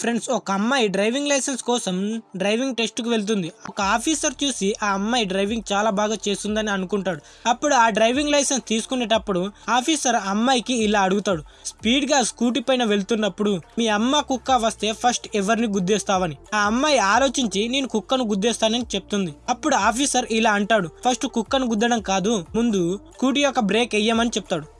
Friends ఒక అమ్మాయి driving licence కోసం డ్రైవింగ్ టెస్ట్కు వెళ్తుంది. ఒక ఆఫీసర్ చూసి ఆ అమ్మాయి డ్రైవింగ్ చాలా బాగా చేస్తుందని అనుకుంటాడు. అప్పుడు ఆ డ్రైవింగ్ లైసెన్స్ తీసుకునేటప్పుడు ఆఫీసర్ ఆ అమ్మాయికి ఇలా అడుగుతాడు. స్పీడ్గా స్కూటీ పైన వెళ్తున్నప్పుడు మీ అమ్మ కుక్క వస్తే ఫస్ట్ ఎవరిని గుద్దేస్తావని? ఆ అమ్మాయి ఆలోచించి నేను కుక్కను గుద్దేస్తానని చెప్తుంది. అప్పుడు ఆఫీసర్ ఇలా అంటాడు. ఫస్ట్ కుక్కను గుద్దడం కాదు ముందు స్కూటీ యొక్క బ్రేక్ వేయమని చెప్తాడు.